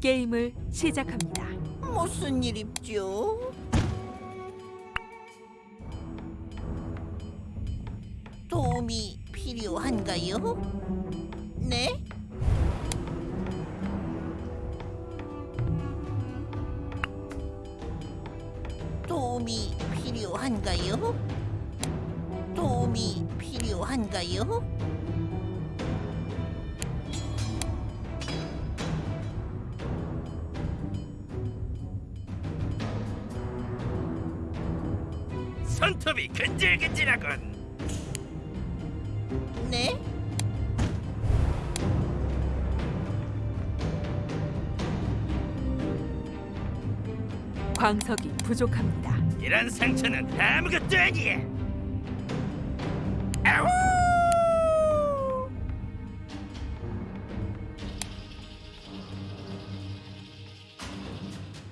게임을 시작합니다. 무슨 일입죠? 도움이 필요한가요? 네? 도움이 필요한가요? 도움이 필요한가요? 근질근질하군. 네? 광석이 부족합니다. 이런 상처는 아무것도 아니야. 아우!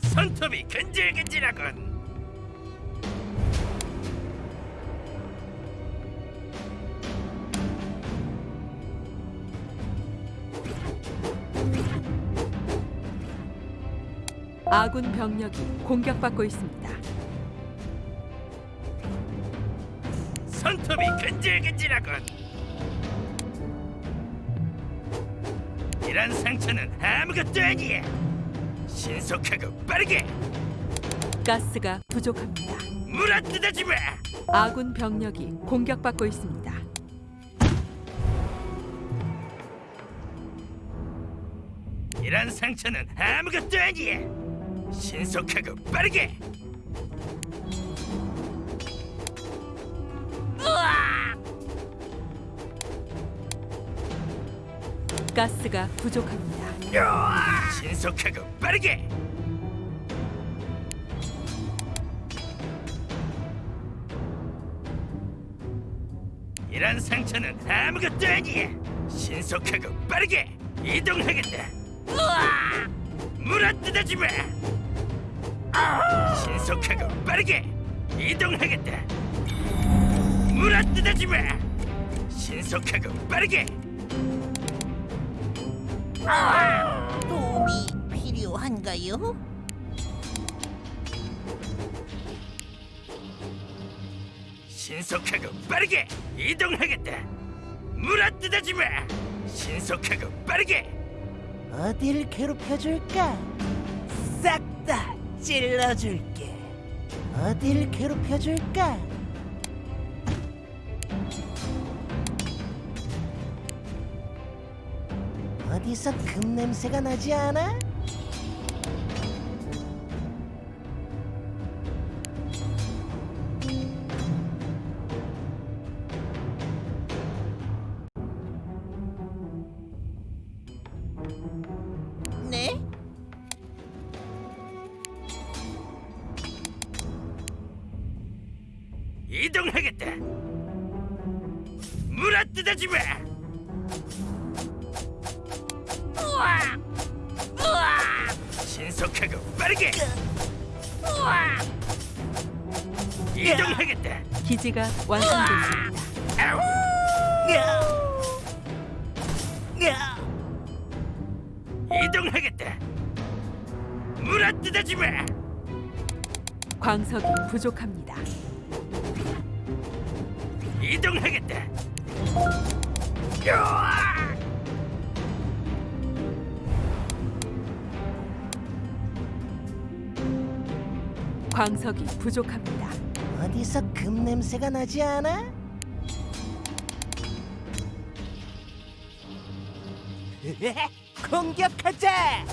손톱이 근질근질하군. 아군 병력이 공격받고 있습니다. 손톱이 근질근질하군. 이런 상처는 아무것도 아니야. 신속하고 빠르게 가스가 부족합니다. 물어 뜯어지 마. 아군 병력이 공격받고 있습니다. 이런 상처는 아무것도 아니야. 신속하고 빠르게. 가스가 부족합니다. 신속하고 빠르게. 이런 상처는 아무것도 아니야. 신속하고 빠르게 이동하겠다. 물어뜯어지 마. 신속하고 빠르게 이동하겠다. 물어뜯어지 마. 신속하고 빠르게 도움이 필요한가요? 신속하고 빠르게 이동하겠다. 물어뜯어지 마. 신속하고 빠르게 어딜 괴롭혀줄까? 싹 다 찔러줄게. 어딜 괴롭혀줄까? 어디서 금 냄새가 나지 않아? 이동하겠다. 물어뜯어지 마. 신속하고 빠르게 이동하겠다. 기지가 완성됐습니다. 아우! 이동하겠다. 물어뜯어지 마. 광석이 부족합니다. 이동하겠다. 광석이 부족합니다. 어디서 금 냄새가 나지 않아? 공격하자!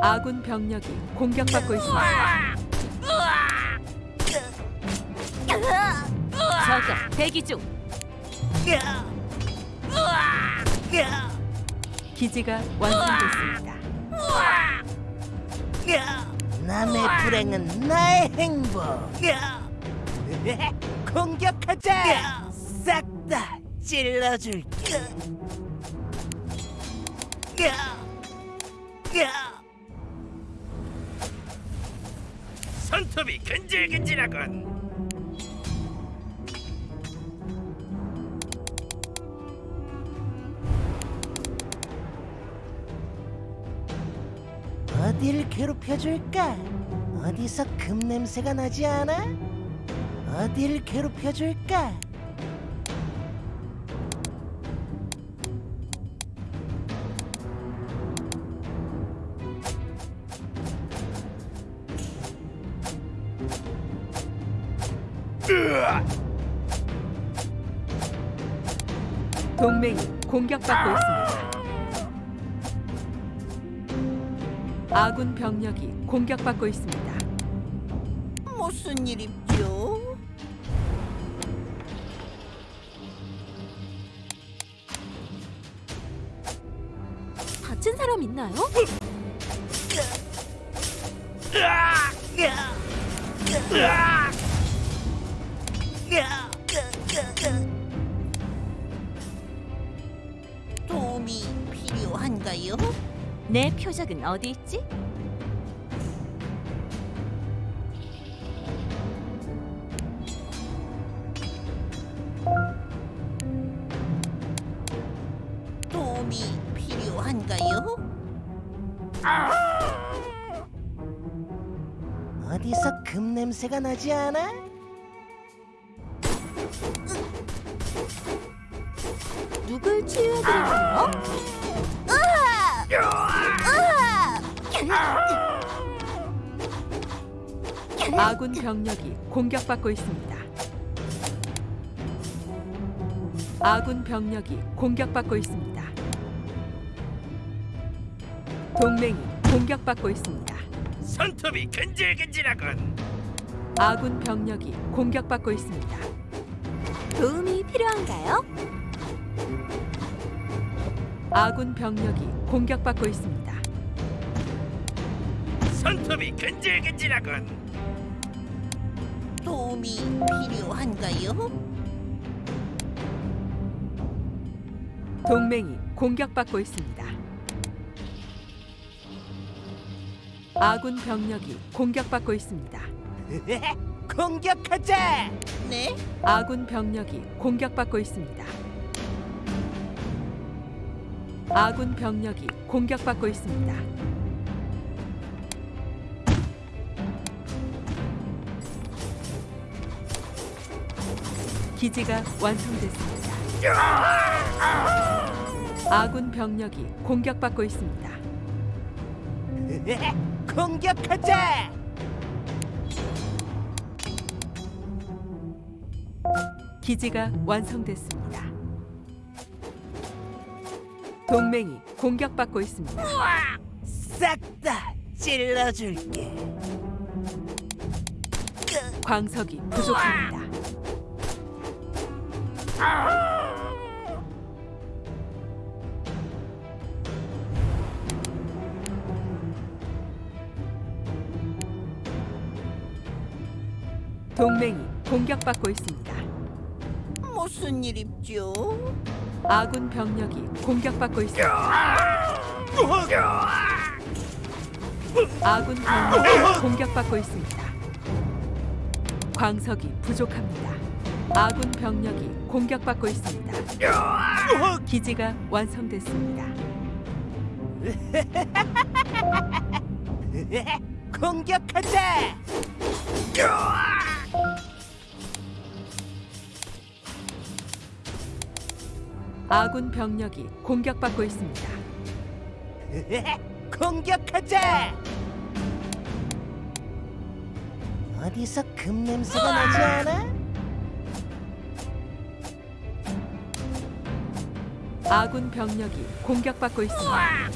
아군 병력이 공격받고 있습니다. 저격 대기 중. 기지가 완성됐습니다. 남의 불행은 나의 행복. 공격하자! 싹 다 찔러줄게. 손톱이 근질근질하군. 어디를 괴롭혀줄까? 어디서 금 냄새가 나지 않아? 어디를 괴롭혀줄까? 동맹이 공격받고 있습니다. 아군 병력이 공격받고 있습니다. 무슨 일입죠? 다친 사람 있나요? 도움이 필요한가요? 내 표적은 어디 있지? 도움이 필요한가요? 어디서 금 냄새가 나지 않아? 누굴 치유해드릴까요? 아군 병력이 공격받고 있습니다. 아군 병력이 공격받고 있습니다. 동맹이 공격받고 있습니다. 손톱이 근질근질하군. 아군 병력이 공격받고 있습니다. 도움이 필요한가요? 아군 병력이 공격받고 있습니다. 손톱이 근질근질하군. 도움이 필요한가요? 동맹이 공격받고 있습니다. 아군 병력이 공격받고 있습니다. 공격하자! 네? 아군 병력이 공격받고 있습니다. 아군 병력이 공격받고 있습니다. 기지가 완성됐습니다. 아군 병력이 공격받고 있습니다. 공격하자! 기지가 완성됐습니다. 동맹이 공격받고 있습니다. 싹 다 찔러줄게. 광석이 부족합니다. 동맹이 공격받고 있습니다. 무슨 일입죠? 아군 병력이 공격받고 있습니다. 아군 병력이 공격받고 있습니다. 광석이 부족합니다. 아군 병력이 공격받고 있습니다. 기지가 완성됐습니다. 공격하자! 아군 병력이 공격받고 있습니다. 공격하자! 어디서 금 냄새가 나지 않아? 아군 병력이 공격받고 있습니다.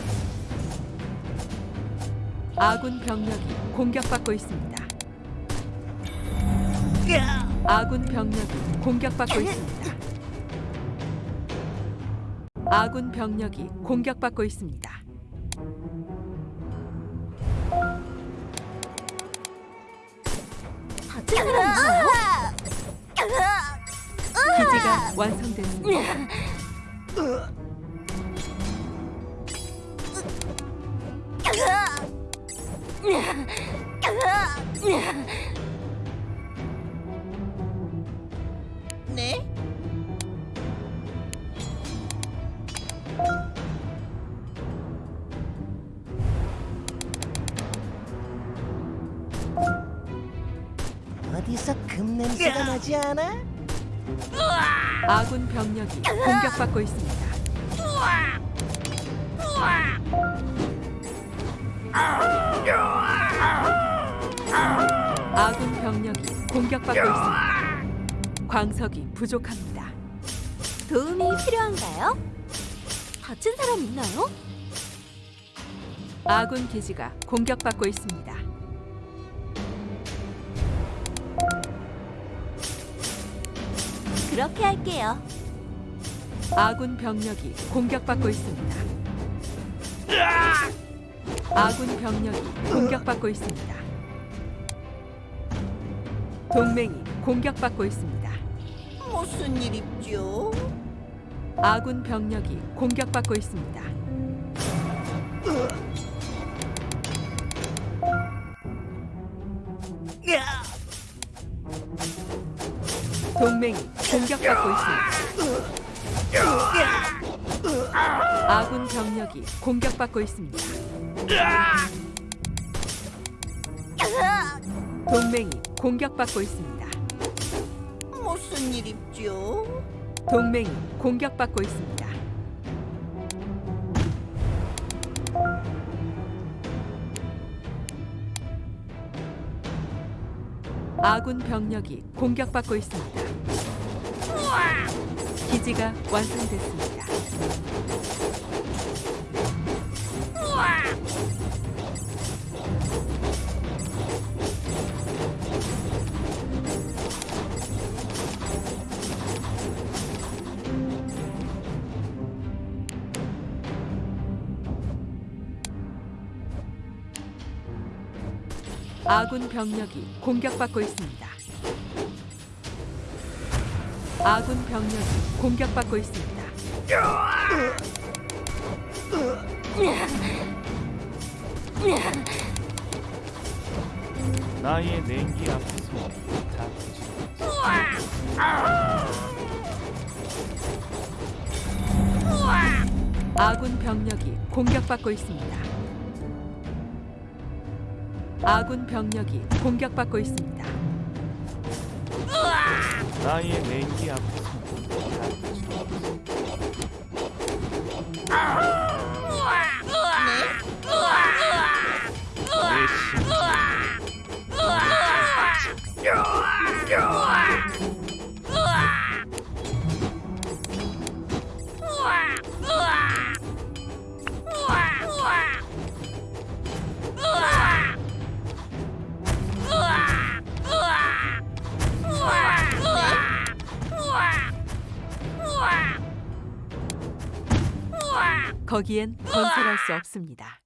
아군 병력이 공격받고 있습니다. 아군 병력이 공격받고 있습니다. 아군 병력이 공격받고 있습니다. 기지가 완성됐습니다. 어디서 금 냄새가 나지 않아? 아군 병력이 공격받고 있습니다. 아군 병력이 공격받고 있습니다. 광석이 부족합니다. 도움이 필요한가요? 다친 사람 있나요? 아군 기지가 공격받고 있습니다. 그렇게 할게요. 아군 병력이 공격받고 있습니다. 아군 병력이 공격받고 있습니다. 동맹이 공격받고 있습니다. 무슨 일 있죠? 아군 병력이 공격받고 있습니다. 동맹이 공격받고 있습니다. 아군 병력이 공격받고 있습니다. 동맹이 공격받고 있습니다. 무슨 일 있죠? 동맹이 공격받고 있습니다. 아군 병력이 공격받고 있습니다. 기지가 완성됐습니다. 아군 병력이 공격받고 있습니다. 아군 병력이 공격받고 있습니다. 나의 냉기 앞에서 아군 병력이 공격받고 있습니다. 아군 병력이 공격받고 있습니다. 나의 냉기 앞에서 거기엔 건설할 수 없습니다.